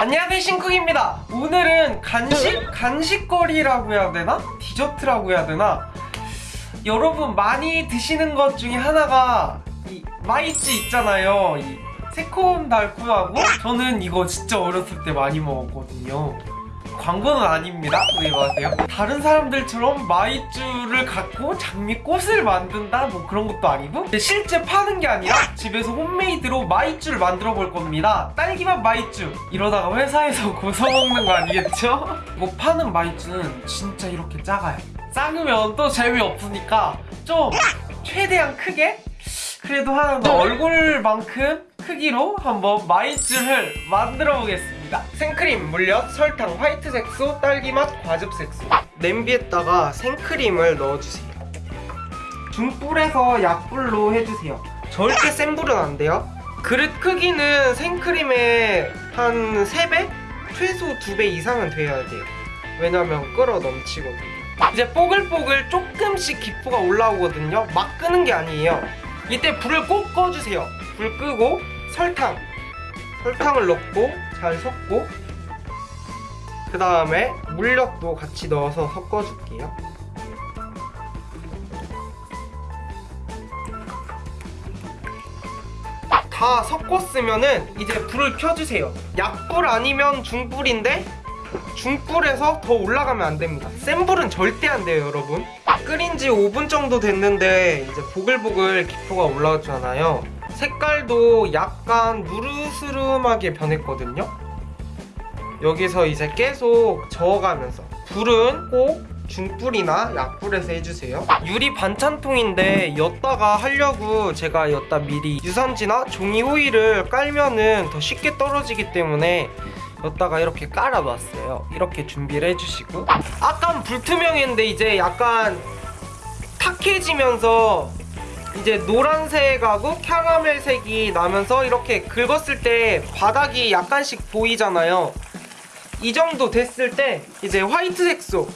안녕하세요 신쿡입니다 오늘은 간식? 간식거리라고 해야 되나? 디저트라고 해야 되나? 여러분 많이 드시는 것 중에 하나가 이 마이쮸 있잖아요 이 새콤달콤하고 저는 이거 진짜 어렸을 때 많이 먹었거든요 광고는 아닙니다. 오해 마세요? 다른 사람들처럼 마이쮸를 갖고 장미꽃을 만든다? 뭐 그런 것도 아니고 실제 파는 게 아니라 집에서 homemade로 마이쮸를 만들어 볼 겁니다. 딸기맛 마이쮸. 이러다가 회사에서 고소 먹는 거 아니겠죠? 이거 파는 마이쮸는 진짜 이렇게 작아요. 작으면 또 재미없으니까 좀 최대한 크게? 그래도 한 얼굴만큼 크기로 한번 마이쮸를 만들어 보겠습니다. 생크림, 물엿, 설탕, 화이트 색소, 딸기맛, 과즙 색소. 냄비에다가 생크림을 넣어주세요. 중불에서 약불로 해주세요. 절대 센 불은 안 돼요. 그릇 크기는 생크림의 한 3배? 최소 2배 이상은 돼야 돼요. 왜냐면 끓어 넘치거든요 이제 뽀글뽀글 조금씩 기포가 올라오거든요. 막 끄는 게 아니에요. 이때 불을 꼭 꺼주세요. 불 끄고 설탕. 설탕을 넣고 잘 섞고 그 다음에 물엿도 같이 넣어서 섞어줄게요. 다 섞었으면은 이제 불을 켜주세요. 약불 아니면 중불인데 중불에서 더 올라가면 안 됩니다. 센 불은 절대 안 돼요 여러분. 끓인 지 5분 정도 됐는데 이제 보글보글 기포가 올라왔잖아요 색깔도 약간 누르스름하게 변했거든요. 여기서 이제 계속 저어가면서 불은 꼭 중불이나 약불에서 해주세요. 유리 반찬통인데 엿다가 하려고 제가 엿다 미리 유산지나 종이 호일을 깔면은 더 쉽게 떨어지기 때문에 엿다가 이렇게 깔아놨어요. 이렇게 준비를 해주시고. 아까 불투명했는데 이제 약간 탁해지면서 이제 노란색하고 캐러멜색이 나면서 이렇게 긁었을 때 바닥이 약간씩 보이잖아요. 이 정도 됐을 때 이제 화이트 색소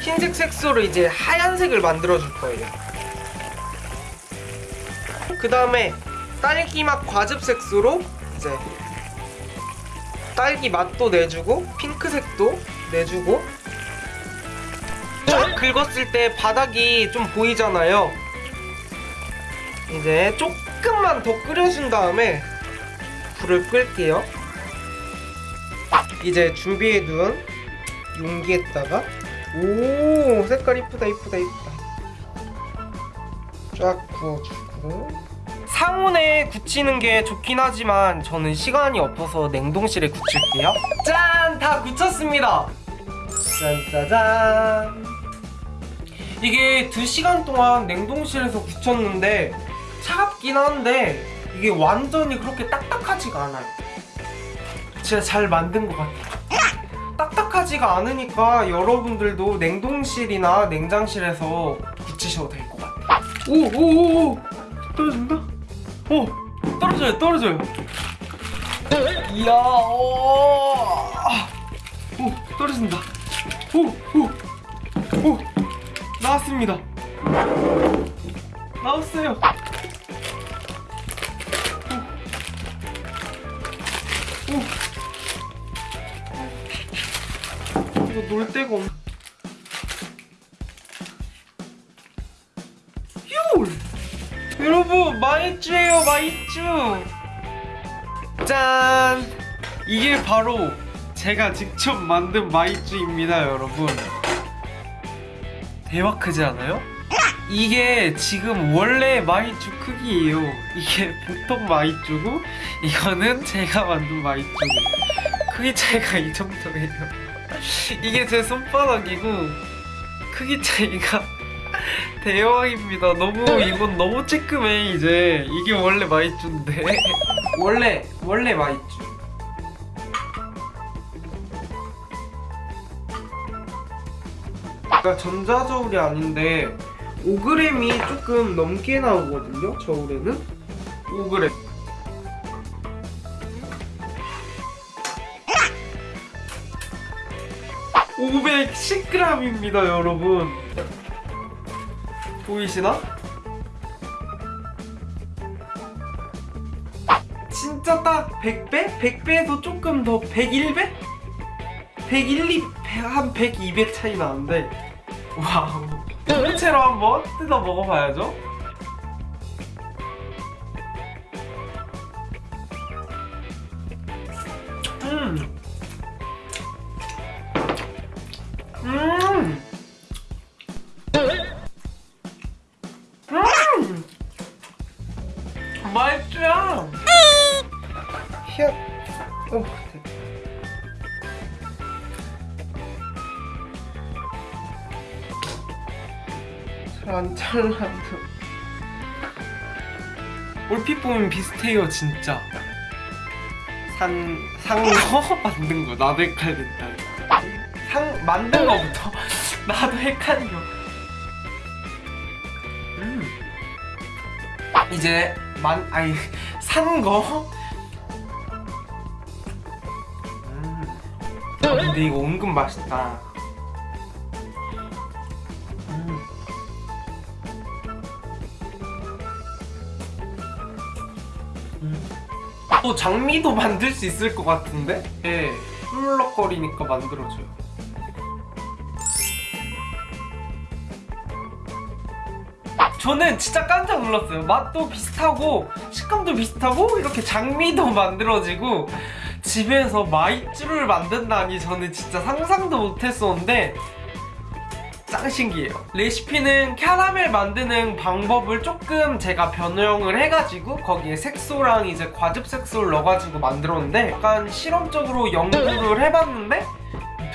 흰색 색소로 이제 하얀색을 만들어 줄 거예요. 그 다음에 딸기맛 과즙 색소로 이제 딸기 맛도 내주고 핑크색도 내주고 쫙 긁었을 때 바닥이 좀 보이잖아요 이제 조금만 더 끓여준 다음에 불을 끌게요. 이제 준비해둔 용기에다가 오 색깔 이쁘다 이쁘다 이쁘다. 쫙 부어주고. 상온에 굳히는 게 좋긴 하지만 저는 시간이 없어서 냉동실에 굳힐게요. 짠! 다 굳혔습니다. 짠짜잔. 이게 2시간 동안 냉동실에서 굳혔는데 차갑긴 한데 이게 완전히 그렇게 딱딱하지가 않아요. 진짜 잘 만든 것 같아요. 딱딱하지가 않으니까 여러분들도 냉동실이나 냉장실에서 굳히셔도 될 것 같아요. 오오오오. 떨어진다? 오 떨어져요 떨어져요. 이야 오, 오 떨어진다. 오오오. 나왔습니다. 나왔어요 놀 데가 없율 여러분 마이쮸예요 마이쮸 짠! 이게 바로 제가 직접 만든 마이쮸입니다 여러분. 대박 크지 않아요? 이게 지금 원래 마이쮸 크기예요. 이게 보통 마이쮸고 이거는 제가 만든 마이쮸고 크기 차이가 이 정도예요 이게 제 손바닥이고 크기 차이가 대박입니다. 너무 이건 너무 쬐끔해 이제. 이게 원래 마이쮸인데. 원래 원래 마이쮸. 그러니까 전자저울이 아닌데 5g이 조금 넘게 나오거든요 저울에는? 5g 510g입니다 여러분 보이시나? 진짜 딱 100배? 100배에서 조금 더 101배? 101, 2, 한 100, 200 차이 나는데 와우 통째로 한번 뜯어 먹어봐야죠 맛있죠? 히앗. 어. 잘안 잘라도. 얼핏 보면 비슷해요, 진짜. 산, 산거 만든 거 나도 헷갈린다. 상 만든 거부터 나도 헷갈려. 음. 이제 만 아니 산 거. 음. 아, 근데 이거 은근 맛있다. 음. 음. 또 장미도 만들 수 있을 것 같은데? 예, 훌럭거리니까 만들어줘요. 저는 진짜 깜짝 놀랐어요. 맛도 비슷하고 식감도 비슷하고 이렇게 장미도 만들어지고 집에서 마이쮸를 만든다니 저는 진짜 상상도 못했었는데 짱 신기해요. 레시피는 캐러멜 만드는 방법을 조금 제가 변형을 해가지고 거기에 색소랑 이제 과즙 색소를 넣어가지고 만들었는데 약간 실험적으로 연구를 해봤는데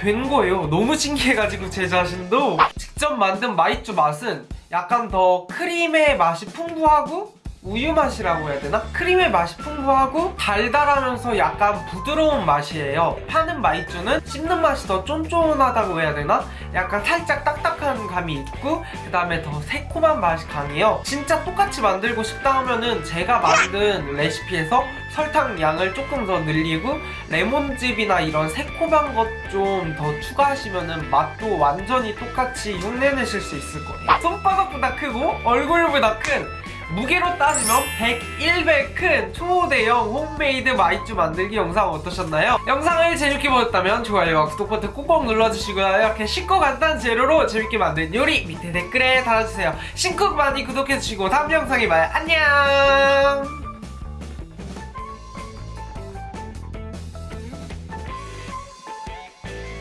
된 거예요. 너무 신기해가지고 제 자신도 직접 만든 마이쮸 맛은 약간 더 크림의 맛이 풍부하고 우유 맛이라고 해야 되나? 크림의 맛이 풍부하고 달달하면서 약간 부드러운 맛이에요. 파는 마이쮸는 씹는 맛이 더 쫀쫀하다고 해야 되나? 약간 살짝 딱딱한 감이 있고 그 다음에 더 새콤한 맛이 강해요. 진짜 똑같이 만들고 싶다 하면은 제가 만든 레시피에서 설탕 양을 조금 더 늘리고 레몬즙이나 이런 새콤한 것 좀 더 추가하시면 은 맛도 완전히 똑같이 흉내내실 수 있을 거예요. 손바닥보다 크고 얼굴보다 큰 무게로 따지면 101배 큰 초대형 홈메이드 마이쮸 만들기 영상 어떠셨나요? 영상을 재밌게 보셨다면 좋아요와 구독 버튼 꾹꾹 눌러주시고요. 이렇게 쉽고 간단한 재료로 재밌게 만든 요리 밑에 댓글에 달아주세요. 신쿡 많이 구독해주시고 다음 영상에 봐요. 안녕